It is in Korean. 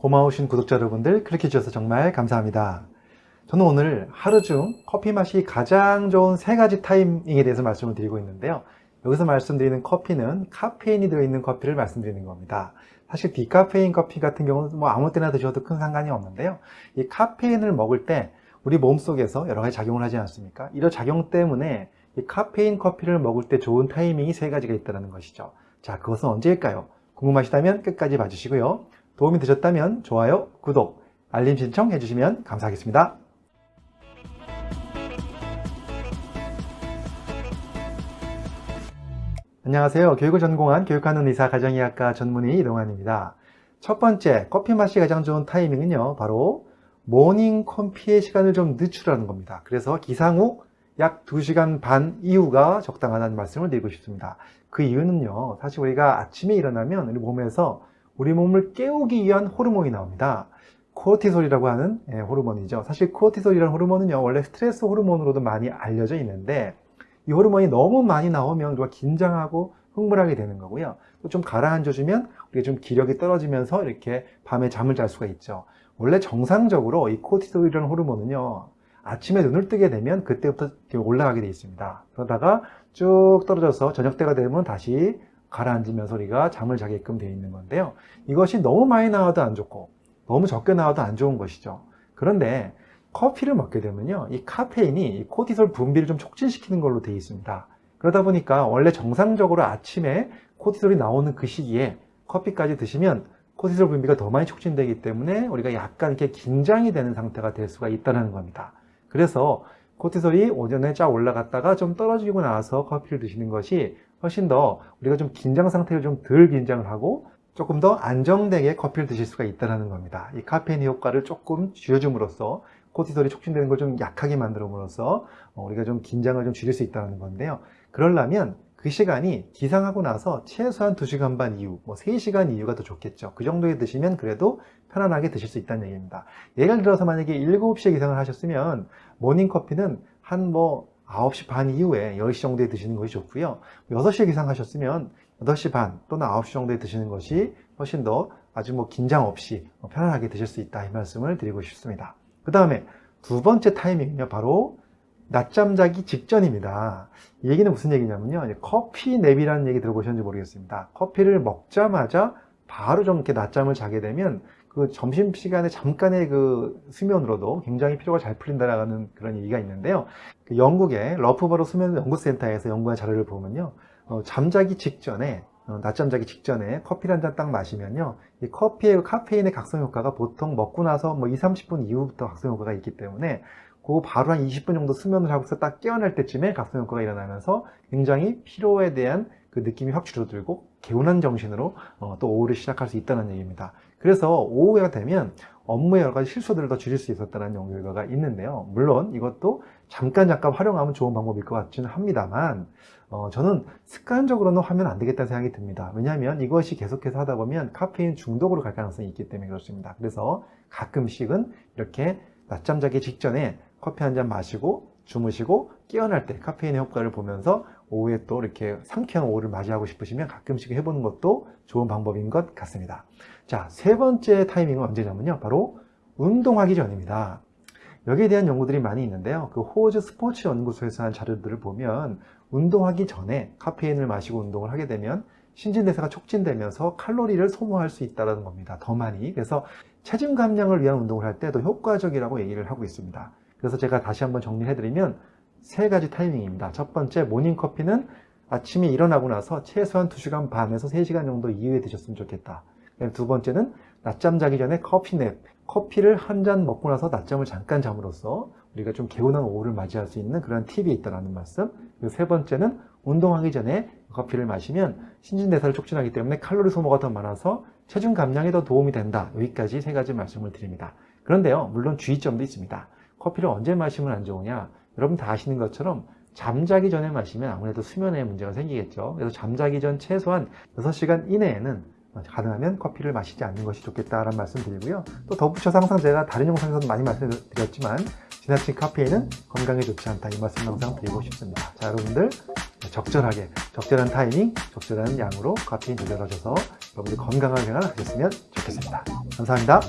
고마우신 구독자 여러분들 클릭해 주셔서 정말 감사합니다. 저는 오늘 하루 중 커피 맛이 가장 좋은 세 가지 타이밍에 대해서 말씀을 드리고 있는데요. 여기서 말씀드리는 커피는 카페인이 들어있는 커피를 말씀드리는 겁니다. 사실 디카페인 커피 같은 경우는 뭐 아무 때나 드셔도 큰 상관이 없는데요. 이 카페인을 먹을 때 우리 몸속에서 여러 가지 작용을 하지 않습니까? 이런 작용 때문에 이 카페인 커피를 먹을 때 좋은 타이밍이 세 가지가 있다는 것이죠. 자, 그것은 언제일까요? 궁금하시다면 끝까지 봐주시고요. 도움이 되셨다면 좋아요, 구독, 알림 신청 해주시면 감사하겠습니다. 안녕하세요. 교육을 전공한 교육하는 의사 가정의학과 전문의 이동환입니다. 첫 번째, 커피 맛이 가장 좋은 타이밍은요. 바로 모닝 커피의 시간을 좀 늦추라는 겁니다. 그래서 기상 후 약 2시간 반 이후가 적당하다는 말씀을 드리고 싶습니다. 그 이유는요. 사실 우리가 아침에 일어나면 우리 몸에서 우리 몸을 깨우기 위한 호르몬이 나옵니다. 코르티솔이라고 하는 예, 호르몬이죠. 사실 코르티솔이라는 호르몬은요. 원래 스트레스 호르몬으로도 많이 알려져 있는데 이 호르몬이 너무 많이 나오면 우리가 긴장하고 흥분하게 되는 거고요. 또 좀 가라앉아주면 우리가 좀 기력이 떨어지면서 이렇게 밤에 잠을 잘 수가 있죠. 원래 정상적으로 이 코르티솔이라는 호르몬은요. 아침에 눈을 뜨게 되면 그때부터 올라가게 되어 있습니다. 그러다가 쭉 떨어져서 저녁 때가 되면 다시 가라앉으면서 우리가 잠을 자게끔 되어 있는 건데요. 이것이 너무 많이 나와도 안 좋고 너무 적게 나와도 안 좋은 것이죠. 그런데 커피를 먹게 되면요. 이 카페인이 이 코티솔 분비를 좀 촉진시키는 걸로 되어 있습니다. 그러다 보니까 원래 정상적으로 아침에 코티솔이 나오는 그 시기에 커피까지 드시면 코티솔 분비가 더 많이 촉진되기 때문에 우리가 약간 이렇게 긴장이 되는 상태가 될 수가 있다는 겁니다. 그래서 코티솔이 오전에 쫙 올라갔다가 좀 떨어지고 나서 커피를 드시는 것이 훨씬 더 우리가 좀 긴장 상태를 좀 덜 긴장을 하고 조금 더 안정되게 커피를 드실 수가 있다는 겁니다. 이 카페인 효과를 조금 줄여줌으로써 코티솔이 촉진되는 걸 좀 약하게 만들어으로써 어, 우리가 좀 긴장을 좀 줄일 수 있다는 건데요. 그러려면 그 시간이 기상하고 나서 최소한 2시간 반 이후, 뭐 3시간 이후가 더 좋겠죠. 그 정도에 드시면 그래도 편안하게 드실 수 있다는 얘기입니다. 예를 들어서 만약에 7시에 기상을 하셨으면 모닝커피는 한뭐 9시 반 이후에 10시 정도에 드시는 것이 좋고요. 6시에 기상하셨으면 8시 반 또는 9시 정도에 드시는 것이 훨씬 더 아주 뭐 긴장 없이 편안하게 드실 수 있다 이 말씀을 드리고 싶습니다. 그 다음에 두 번째 타이밍은요 바로 낮잠 자기 직전입니다. 이 얘기는 무슨 얘기냐면요. 커피 냅이라는 얘기 들어보셨는지 모르겠습니다. 커피를 먹자마자 바로 좀 이렇게 낮잠을 자게 되면 그 점심시간에 잠깐의 그 수면으로도 굉장히 피로가 잘 풀린다라는 그런 얘기가 있는데요. 그 영국의 러프버로 수면 연구센터에서 연구한 자료를 보면요. 어, 잠자기 직전에 어, 낮잠 자기 직전에 커피를 한 잔 딱 마시면요 이 커피의 카페인의 각성 효과가 보통 먹고 나서 뭐 2, 30분 이후부터 각성 효과가 있기 때문에 그 바로 한 20분 정도 수면을 하고서 딱 깨어날 때쯤에 각성 효과가 일어나면서 굉장히 피로에 대한 그 느낌이 확 줄어들고 개운한 정신으로 어, 또 오후를 시작할 수 있다는 얘기입니다. 그래서 오후가 되면 업무의 여러 가지 실수들을 더 줄일 수 있었다는 연구 결과가 있는데요. 물론 이것도 잠깐 잠깐 활용하면 좋은 방법일 것 같지는 합니다만 어, 저는 습관적으로는 하면 안 되겠다는 생각이 듭니다. 왜냐하면 이것이 계속해서 하다 보면 카페인 중독으로 갈 가능성이 있기 때문에 그렇습니다. 그래서 가끔씩은 이렇게 낮잠 자기 직전에 커피 한 잔 마시고 주무시고 깨어날 때 카페인의 효과를 보면서 오후에 또 이렇게 상쾌한 오후를 맞이하고 싶으시면 가끔씩 해보는 것도 좋은 방법인 것 같습니다. 자, 세 번째 타이밍은 언제냐면요. 바로 운동하기 전입니다. 여기에 대한 연구들이 많이 있는데요. 그 호즈 스포츠 연구소에서 한 자료들을 보면 운동하기 전에 카페인을 마시고 운동을 하게 되면 신진대사가 촉진되면서 칼로리를 소모할 수 있다는 겁니다. 더 많이. 그래서 체중 감량을 위한 운동을 할 때도 효과적이라고 얘기를 하고 있습니다. 그래서 제가 다시 한번 정리해드리면 세 가지 타이밍입니다. 첫 번째 모닝커피는 아침에 일어나고 나서 최소한 2시간 반에서 3시간 정도 이후에 드셨으면 좋겠다. 두 번째는 낮잠 자기 전에 커피냅, 커피를 한 잔 먹고 나서 낮잠을 잠깐 잠으로써 우리가 좀 개운한 오후를 맞이할 수 있는 그런 팁이 있다는 말씀. 그리고 세 번째는 운동하기 전에 커피를 마시면 신진대사를 촉진하기 때문에 칼로리 소모가 더 많아서 체중 감량에 더 도움이 된다. 여기까지 세 가지 말씀을 드립니다. 그런데요 물론 주의점도 있습니다 커피를 언제 마시면 안 좋으냐? 여러분 다 아시는 것처럼 잠자기 전에 마시면 아무래도 수면에 문제가 생기겠죠. 그래서 잠자기 전 최소한 6시간 이내에는 가능하면 커피를 마시지 않는 것이 좋겠다라는 말씀 드리고요. 또 덧붙여서 항상 제가 다른 영상에서도 많이 말씀드렸지만 지나친 카페인은 건강에 좋지 않다. 이 말씀 항상 드리고 싶습니다. 자 여러분들 적절하게 적절한 타이밍 적절한 양으로 카페인 조절하셔서 여러분들 건강한 생활 하셨으면 좋겠습니다. 감사합니다.